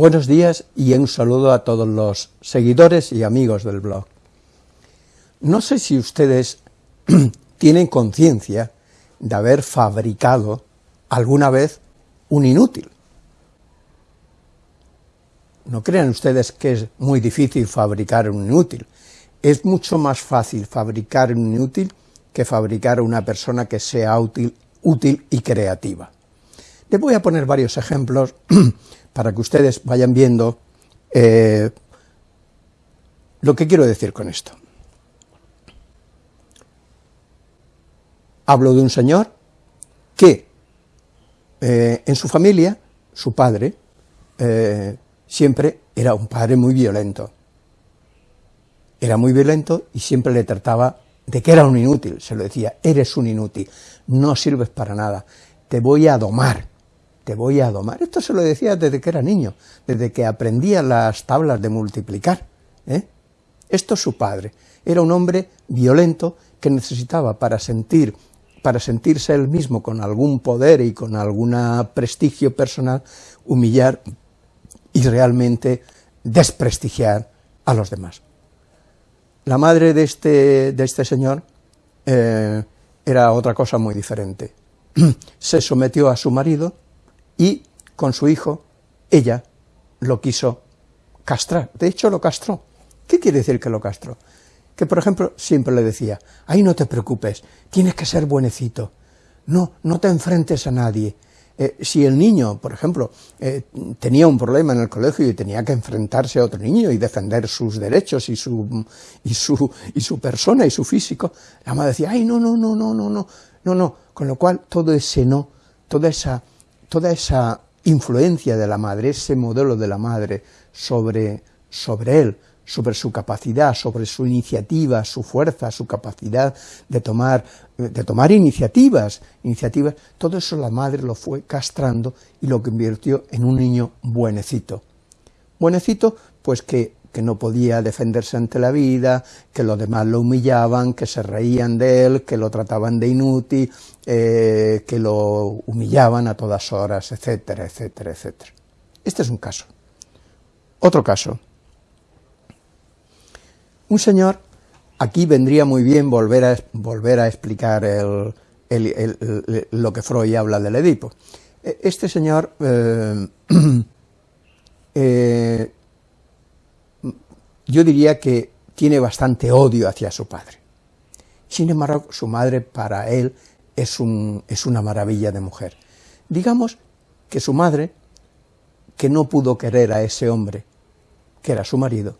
Buenos días y un saludo a todos los seguidores y amigos del blog. No sé si ustedes tienen conciencia de haber fabricado alguna vez un inútil. No crean ustedes que es muy difícil fabricar un inútil. Es mucho más fácil fabricar un inútil que fabricar una persona que sea útil, útil y creativa. Les voy a poner varios ejemplos para que ustedes vayan viendo eh, lo que quiero decir con esto. Hablo de un señor que eh, en su familia, su padre, eh, siempre era un padre muy violento. Era muy violento y siempre le trataba de que era un inútil, se lo decía, eres un inútil, no sirves para nada, te voy a domar, te voy a domar. Esto se lo decía desde que era niño, desde que aprendía las tablas de multiplicar. ¿eh? Esto es su padre. Era un hombre violento que necesitaba para sentir para sentirse él mismo con algún poder y con algún prestigio personal, humillar y realmente desprestigiar a los demás. La madre de este, de este señor eh, era otra cosa muy diferente. Se sometió a su marido, y con su hijo, ella lo quiso castrar, de hecho lo castró. ¿Qué quiere decir que lo castró? Que, por ejemplo, siempre le decía, ay, no te preocupes, tienes que ser buenecito, no, no te enfrentes a nadie. Eh, si el niño, por ejemplo, eh, tenía un problema en el colegio y tenía que enfrentarse a otro niño y defender sus derechos y su, y su, y su persona y su físico, la madre decía, ay, no, no, no, no, no, no, no, no, con lo cual todo ese no, toda esa toda esa influencia de la madre, ese modelo de la madre sobre, sobre él, sobre su capacidad, sobre su iniciativa, su fuerza, su capacidad de tomar, de tomar iniciativas, iniciativas, todo eso la madre lo fue castrando y lo convirtió en un niño buenecito. Buenecito, pues que que no podía defenderse ante la vida, que los demás lo humillaban, que se reían de él, que lo trataban de inútil, eh, que lo humillaban a todas horas, etcétera, etcétera, etcétera. Este es un caso. Otro caso. Un señor, aquí vendría muy bien volver a, volver a explicar lo que Freud habla del Edipo. E, este señor eh, eh, yo diría que tiene bastante odio hacia su padre. Sin embargo, su madre para él es, un, es una maravilla de mujer. Digamos que su madre, que no pudo querer a ese hombre, que era su marido,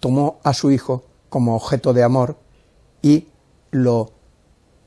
tomó a su hijo como objeto de amor y lo,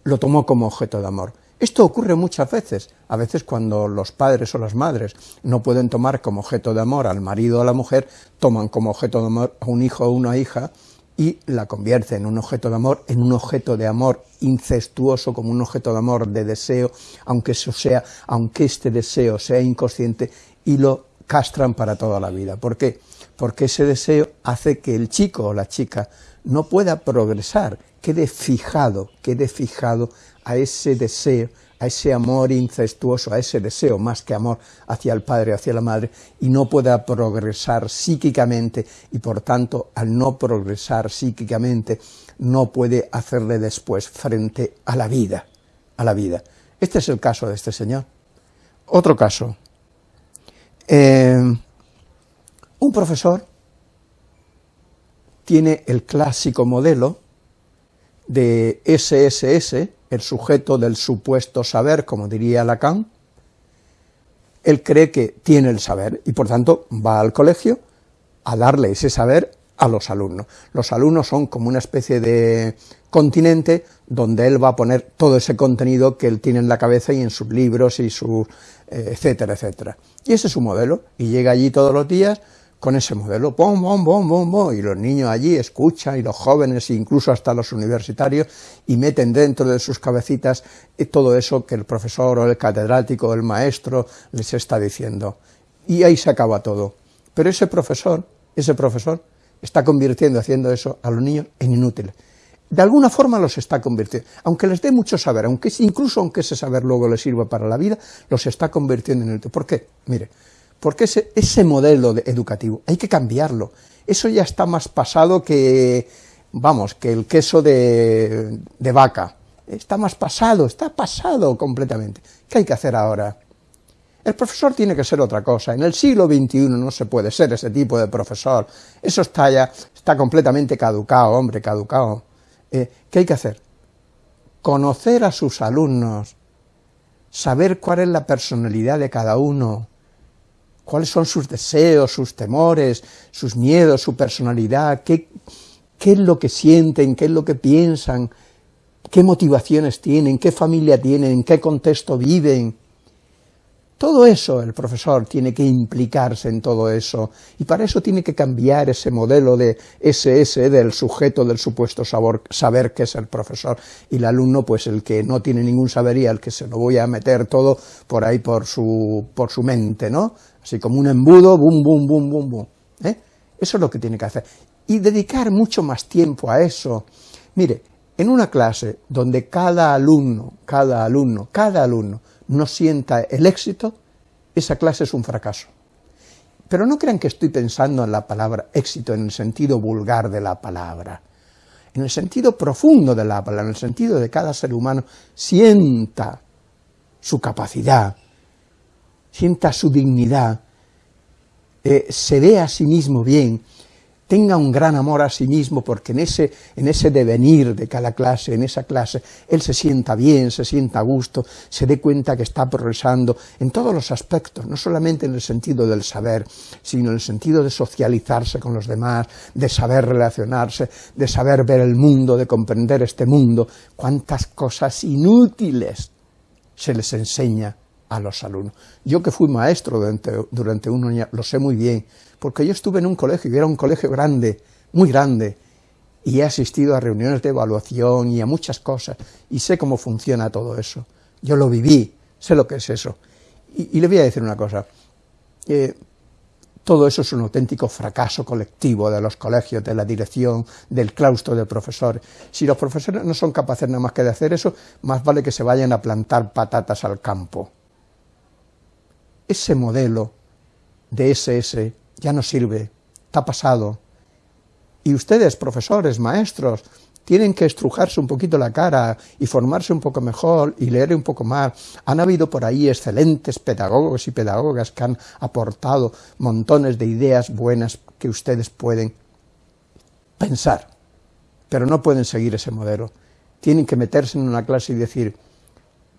lo tomó como objeto de amor. Esto ocurre muchas veces, a veces cuando los padres o las madres no pueden tomar como objeto de amor al marido o a la mujer, toman como objeto de amor a un hijo o una hija y la convierten en un objeto de amor, en un objeto de amor incestuoso, como un objeto de amor de deseo, aunque eso sea, aunque este deseo sea inconsciente, y lo castran para toda la vida. ¿Por qué? Porque ese deseo hace que el chico o la chica no pueda progresar, quede fijado, quede fijado a ese deseo, a ese amor incestuoso, a ese deseo más que amor hacia el padre, hacia la madre, y no pueda progresar psíquicamente, y por tanto, al no progresar psíquicamente, no puede hacerle después frente a la vida, a la vida. Este es el caso de este señor. Otro caso. Eh, un profesor tiene el clásico modelo de SSS, el sujeto del supuesto saber, como diría Lacan, él cree que tiene el saber y por tanto va al colegio a darle ese saber a los alumnos. Los alumnos son como una especie de continente donde él va a poner todo ese contenido que él tiene en la cabeza y en sus libros y su eh, etcétera, etcétera. Y ese es su modelo, y llega allí todos los días con ese modelo, bom, bom, bom, bom, bom, y los niños allí escuchan, y los jóvenes, incluso hasta los universitarios, y meten dentro de sus cabecitas todo eso que el profesor o el catedrático o el maestro les está diciendo. Y ahí se acaba todo. Pero ese profesor, ese profesor, está convirtiendo, haciendo eso a los niños en inútiles. De alguna forma los está convirtiendo, aunque les dé mucho saber, aunque incluso aunque ese saber luego les sirva para la vida, los está convirtiendo en inútiles. ¿Por qué? Mire, Porque ese, modelo educativo hay que cambiarlo. Eso ya está más pasado que, vamos, que el queso de, de vaca. Está más pasado, está pasado completamente. ¿Qué hay que hacer ahora? El profesor tiene que ser otra cosa. En el siglo XXI no se puede ser ese tipo de profesor. Eso está ya, está completamente caducado, hombre, caducado. Eh, ¿Qué hay que hacer? Conocer a sus alumnos, saber cuál es la personalidad de cada uno, cuáles son sus deseos, sus temores, sus miedos, su personalidad, qué, qué es lo que sienten, qué es lo que piensan, qué motivaciones tienen, qué familia tienen, en qué contexto viven, todo eso el profesor tiene que implicarse en todo eso, y para eso tiene que cambiar ese modelo de SS del sujeto del supuesto saber que es el profesor, y el alumno pues el que no tiene ningún saber y al que se lo voy a meter todo por ahí por su, por su mente, ¿no? Así como un embudo, bum, bum, bum, bum, bum. ¿eh? Eso es lo que tiene que hacer. Y dedicar mucho más tiempo a eso. Mire, en una clase donde cada alumno, cada alumno, cada alumno no sienta el éxito, esa clase es un fracaso. Pero no crean que estoy pensando en la palabra éxito en el sentido vulgar de la palabra, en el sentido profundo de la palabra, en el sentido de cada ser humano sienta su capacidad, sienta su dignidad, eh, se ve a sí mismo bien, tenga un gran amor a sí mismo, porque en ese, en ese devenir de cada clase, en esa clase, él se sienta bien, se sienta a gusto, se dé cuenta que está progresando en todos los aspectos, no solamente en el sentido del saber, sino en el sentido de socializarse con los demás, de saber relacionarse, de saber ver el mundo, de comprender este mundo, cuántas cosas inútiles se les enseña a los alumnos. Yo que fui maestro durante, durante un año, lo sé muy bien, porque yo estuve en un colegio, y era un colegio grande, muy grande, y he asistido a reuniones de evaluación y a muchas cosas, y sé cómo funciona todo eso. Yo lo viví, sé lo que es eso. Y, le voy a decir una cosa, todo eso es un auténtico fracaso colectivo de los colegios, de la dirección, del claustro de profesores. Si los profesores no son capaces nada más que de hacer eso, más vale que se vayan a plantar patatas al campo ese modelo de SS ya no sirve, está pasado. Y ustedes, profesores, maestros, tienen que estrujarse un poquito la cara y formarse un poco mejor y leer un poco más. Han habido por ahí excelentes pedagogos y pedagogas que han aportado montones de ideas buenas que ustedes pueden pensar, pero no pueden seguir ese modelo. Tienen que meterse en una clase y decir,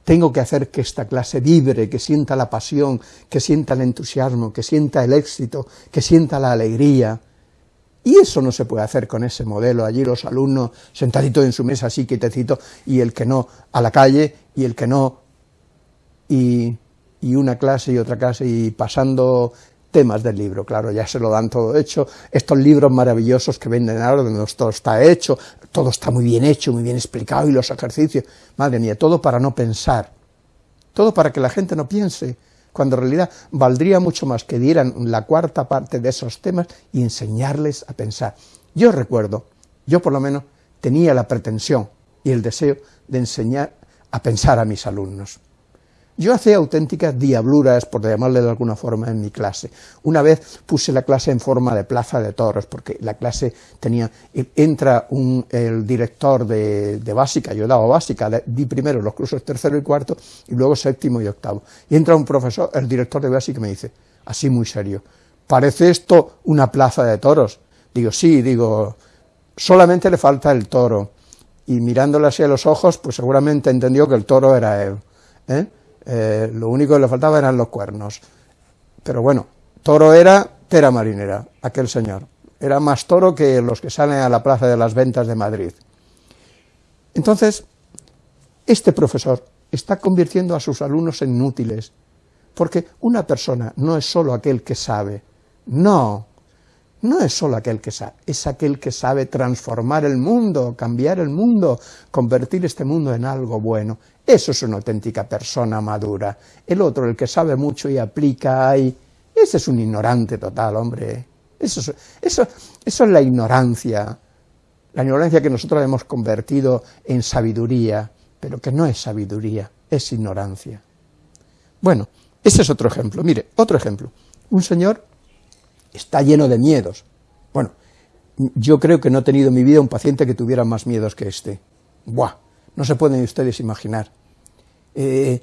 tengo que hacer que esta clase vibre, que sienta la pasión, que sienta el entusiasmo, que sienta el éxito, que sienta la alegría. Y eso no se puede hacer con ese modelo, allí los alumnos sentaditos en su mesa así quietecito, y el que no a la calle, y el que no, y, y una clase y otra clase, y pasando temas del libro, claro, ya se lo dan todo hecho, estos libros maravillosos que venden ahora, donde todo está hecho, todo está muy bien hecho, muy bien explicado, y los ejercicios, madre mía, todo para no pensar, todo para que la gente no piense, cuando en realidad valdría mucho más que dieran la cuarta parte de esos temas y enseñarles a pensar. Yo recuerdo, yo por lo menos tenía la pretensión y el deseo de enseñar a pensar a mis alumnos. Yo hacía auténticas diabluras, por llamarle de alguna forma, en mi clase. Una vez puse la clase en forma de plaza de toros, porque la clase tenía, entra un, el director de, básica, yo daba básica, di primero los cursos tercero y cuarto, y luego séptimo y octavo. Y entra un profesor, el director de básica, y me dice, así muy serio, ¿parece esto una plaza de toros? Digo, sí, digo, solamente le falta el toro. Y mirándole así a los ojos, pues seguramente entendió que el toro era él. ¿eh? Eh, lo único que le faltaba eran los cuernos. Pero bueno, toro era tera marinera, aquel señor. Era más toro que los que salen a la Plaza de las Ventas de Madrid. Entonces, este profesor está convirtiendo a sus alumnos en inútiles, porque una persona no es solo aquel que sabe, no, no es solo aquel que sabe, es aquel que sabe transformar el mundo, cambiar el mundo, convertir este mundo en algo bueno. Eso es una auténtica persona madura. El otro, el que sabe mucho y aplica ahí, ese es un ignorante total, hombre. Eso es, eso, eso es la ignorancia, la ignorancia que nosotros hemos convertido en sabiduría, pero que no es sabiduría, es ignorancia. Bueno, ese es otro ejemplo. Mire, otro ejemplo. un señor está lleno de miedos. Bueno, yo creo que no he tenido en mi vida un paciente que tuviera más miedos que este. Buah, no se pueden ustedes imaginar. Eh,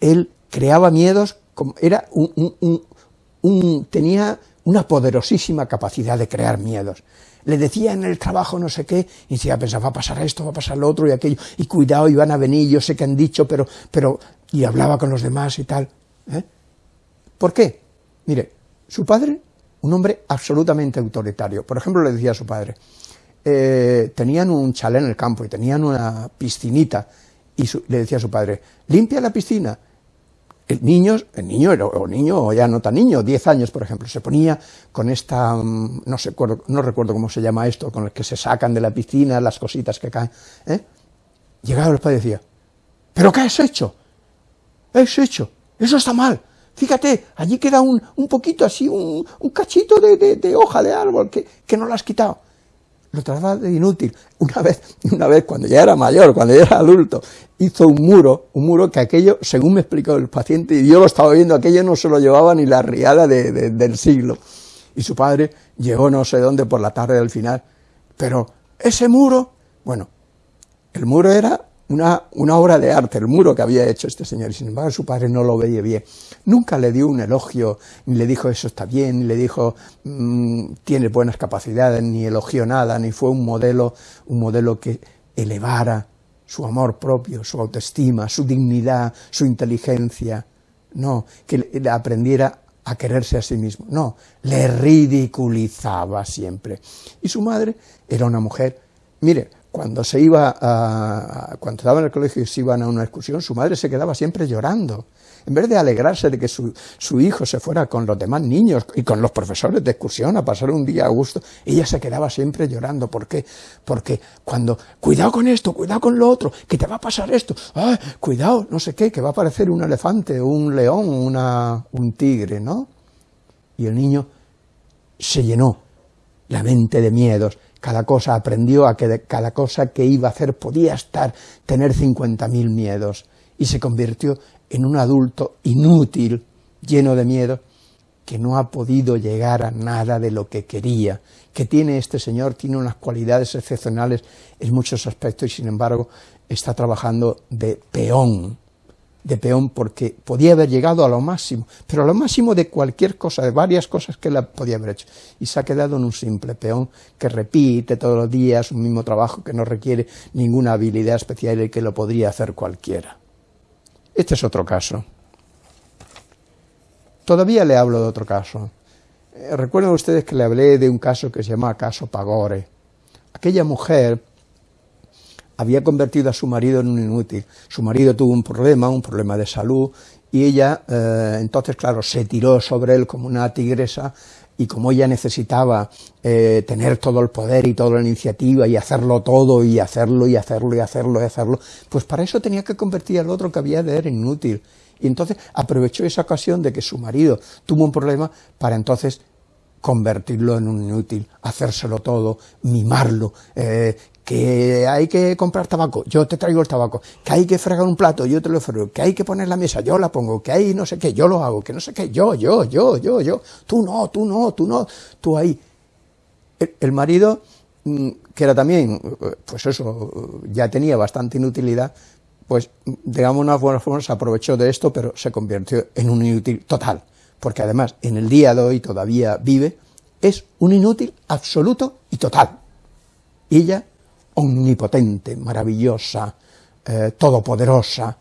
él creaba miedos, era un, tenía una poderosísima capacidad de crear miedos. Le decía en el trabajo no sé qué, y decía, pensaba, va a pasar esto, va a pasar lo otro y aquello, y cuidado, y van a venir, yo sé que han dicho, pero, pero, y hablaba con los demás y tal. ¿eh? ¿Por qué? Mire, su padre, un hombre absolutamente autoritario. Por ejemplo, le decía a su padre, eh, tenían un chalet en el campo y tenían una piscinita, y le decía a su padre, limpia la piscina. El niño, el niño, o niño, o ya no tan niño, 10 años, por ejemplo, se ponía con esta, mm, no, sé, no recuerdo cómo se llama esto, con el que se sacan de la piscina las cositas que caen. ¿eh? Llegaba el padre y decía, ¿pero qué has hecho? ¿Qué has hecho? Eso está mal. Fíjate, allí queda un, un poquito así, un, un cachito de, de, hoja de árbol que, que no lo has quitado lo trataba de inútil. Una vez, una vez, cuando ya era mayor, cuando ya era adulto, hizo un muro, un muro que aquello, según me explicó el paciente, y yo lo estaba viendo, aquello no se lo llevaba ni la riada del siglo. Y su padre llegó no sé dónde por la tarde del final. Pero ese muro, bueno, el muro era una, una, obra de arte, el muro que había hecho este señor, y sin embargo su padre no lo veía bien. Nunca le dio un elogio, ni le dijo eso está bien, ni le dijo mmm, tiene buenas capacidades, ni elogió nada, ni fue un modelo, un modelo que elevara su amor propio, su autoestima, su dignidad, su inteligencia, no, que le aprendiera a quererse a sí mismo, no, le ridiculizaba siempre. Y su madre era una mujer, mire, cuando se iba a, cuando estaba en el colegio y se iban a una excursión, su madre se quedaba siempre llorando. En vez de alegrarse de que su, hijo se fuera con los demás niños y con los profesores de excursión a pasar un día a gusto, ella se quedaba siempre llorando. ¿Por qué? Porque cuando, cuidado con esto, cuidado con lo otro, que te va a pasar esto, ¡ay, cuidado, no sé qué, que va a aparecer un elefante, un león, una, un tigre, ¿no? Y el niño se llenó la mente de miedos, cada cosa aprendió a que cada cosa que iba a hacer podía estar, tener 50.000 miedos, y se convirtió en un adulto inútil, lleno de miedo, que no ha podido llegar a nada de lo que quería, que tiene este señor, tiene unas cualidades excepcionales en muchos aspectos y sin embargo está trabajando de peón, de peón porque podía haber llegado a lo máximo, pero a lo máximo de cualquier cosa, de varias cosas que él podía haber hecho, y se ha quedado en un simple peón que repite todos los días un mismo trabajo que no requiere ninguna habilidad especial y que lo podría hacer cualquiera. Este es otro caso. Todavía le hablo de otro caso. Eh, recuerden ustedes que le hablé de un caso que se llama caso Pagore. Aquella mujer había convertido a su marido en un inútil. Su marido tuvo un problema, un problema de salud, y ella, eh, entonces, claro, se tiró sobre él como una tigresa, y como ella necesitaba eh, tener todo el poder y toda la iniciativa, y hacerlo todo, y hacerlo, y hacerlo, y hacerlo, y hacerlo, pues para eso tenía que convertir al otro que había de en inútil. Y entonces aprovechó esa ocasión de que su marido tuvo un problema para entonces convertirlo en un inútil, hacérselo todo, mimarlo, eh, que hay que comprar tabaco, yo te traigo el tabaco, que hay que fregar un plato, yo te lo frego, que hay que poner la mesa, yo la pongo, que hay no sé qué, yo lo hago, que no sé qué, yo, yo, yo, yo, yo, tú no, tú no, tú no, tú ahí. El, marido, mm, que era también, pues eso, ya tenía bastante inutilidad, pues digamos una buena forma se aprovechó de esto, pero se convirtió en un inútil total, porque además en el día de hoy todavía vive, es un inútil absoluto y total. Y ella omnipotente, maravillosa, eh, todopoderosa.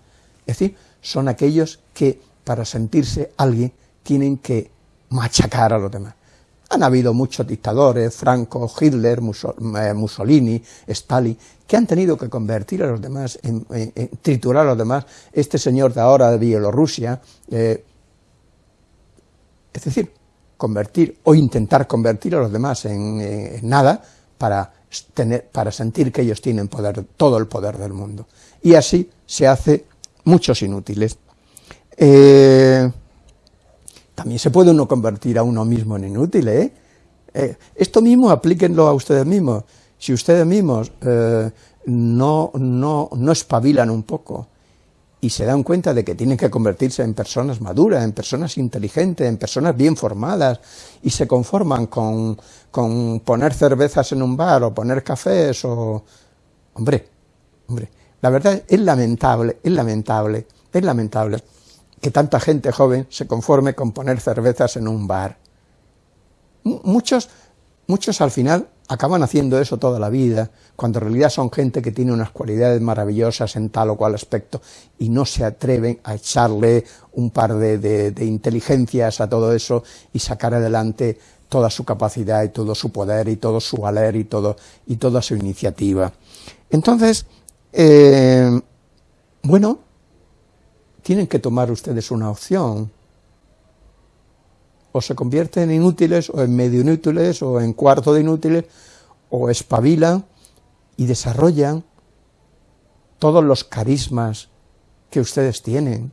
Es decir, son aquellos que para sentirse alguien tienen que machacar a los demás. Han habido muchos dictadores, Franco, Hitler, eh, Mussolini, Stalin, que han tenido que convertir a los demás, en, triturar a los demás. Este señor de ahora de Bielorrusia, eh, es decir, convertir o intentar convertir a los demás en nada para para sentir que ellos tienen poder, todo el poder del mundo. Y así se hace muchos inútiles. Eh, también se puede uno convertir a uno mismo en inútil, ¿eh? eh esto mismo aplíquenlo a ustedes mismos. Si ustedes mismos eh, no, no, no espabilan un poco y se dan cuenta de que tienen que convertirse en personas maduras, en personas inteligentes, en personas bien formadas, y se conforman con, con poner cervezas en un bar o poner cafés o... Hombre, hombre, la verdad es lamentable, es lamentable, es lamentable que tanta gente joven se conforme con poner cervezas en un bar. Muchos, muchos al final acaban haciendo eso toda la vida, cuando en realidad son gente que tiene unas cualidades maravillosas en tal o cual aspecto y no se atreven a echarle un par de, inteligencias a todo eso y sacar adelante toda su capacidad y todo su poder y todo su valer y, todo, y toda su iniciativa. Entonces, eh, bueno, tienen que tomar ustedes una opción, o se convierten en inútiles, o en medio inútiles, o en cuarto de inútiles, o espabilan y desarrollan todos los carismas que ustedes tienen.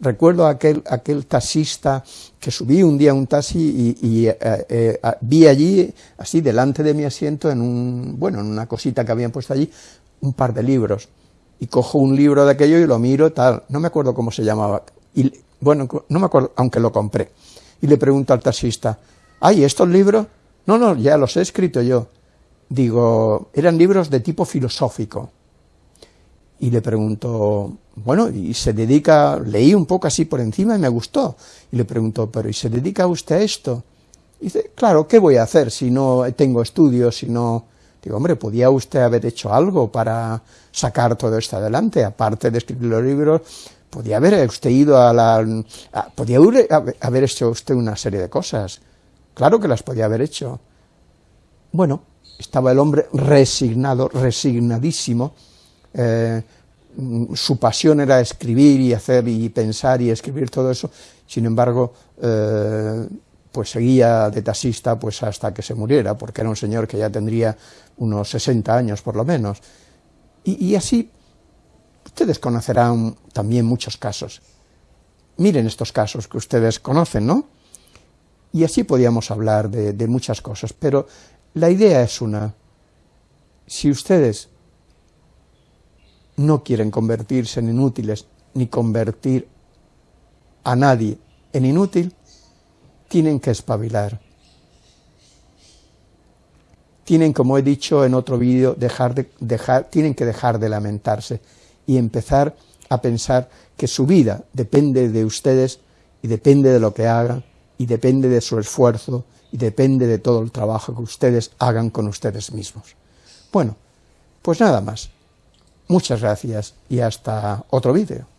Recuerdo aquel, aquel taxista que subí un día un taxi y, eh, eh, vi allí, así delante de mi asiento, en un, bueno, en una cosita que habían puesto allí, un par de libros. Y cojo un libro de aquello y lo miro, tal, no me acuerdo cómo se llamaba. Y, bueno, no me acuerdo, aunque lo compré y le pregunto al taxista, ¿hay estos libros? No, no, ya los he escrito yo. Digo, eran libros de tipo filosófico. Y le pregunto, bueno, y se dedica, leí un poco así por encima y me gustó. Y le pregunto, pero ¿y se dedica usted a esto? Y dice, claro, ¿qué voy a hacer si no tengo estudios, si no... Digo, hombre, ¿podía usted haber hecho algo para sacar todo esto adelante? Aparte de escribir los libros, podía haber usted ido a la... podía haber hecho usted una serie de cosas. Claro que las podía haber hecho. Bueno, estaba el hombre resignado, resignadísimo. Eh, su pasión era escribir y hacer y pensar y escribir todo eso. Sin embargo, eh, pues seguía de taxista pues hasta que se muriera, porque era un señor que ya tendría unos 60 años por lo menos. y así Ustedes conocerán también muchos casos. Miren estos casos que ustedes conocen, ¿no? Y así podíamos hablar de, muchas cosas, pero la idea es una. Si ustedes no quieren convertirse en inútiles, ni convertir a nadie en inútil, tienen que espabilar. Tienen, como he dicho en otro vídeo, dejar de, dejar, tienen que dejar de lamentarse y empezar a pensar que su vida depende de ustedes y depende de lo que hagan y depende de su esfuerzo y depende de todo el trabajo que ustedes hagan con ustedes mismos. Bueno, pues nada más. Muchas gracias y hasta otro vídeo.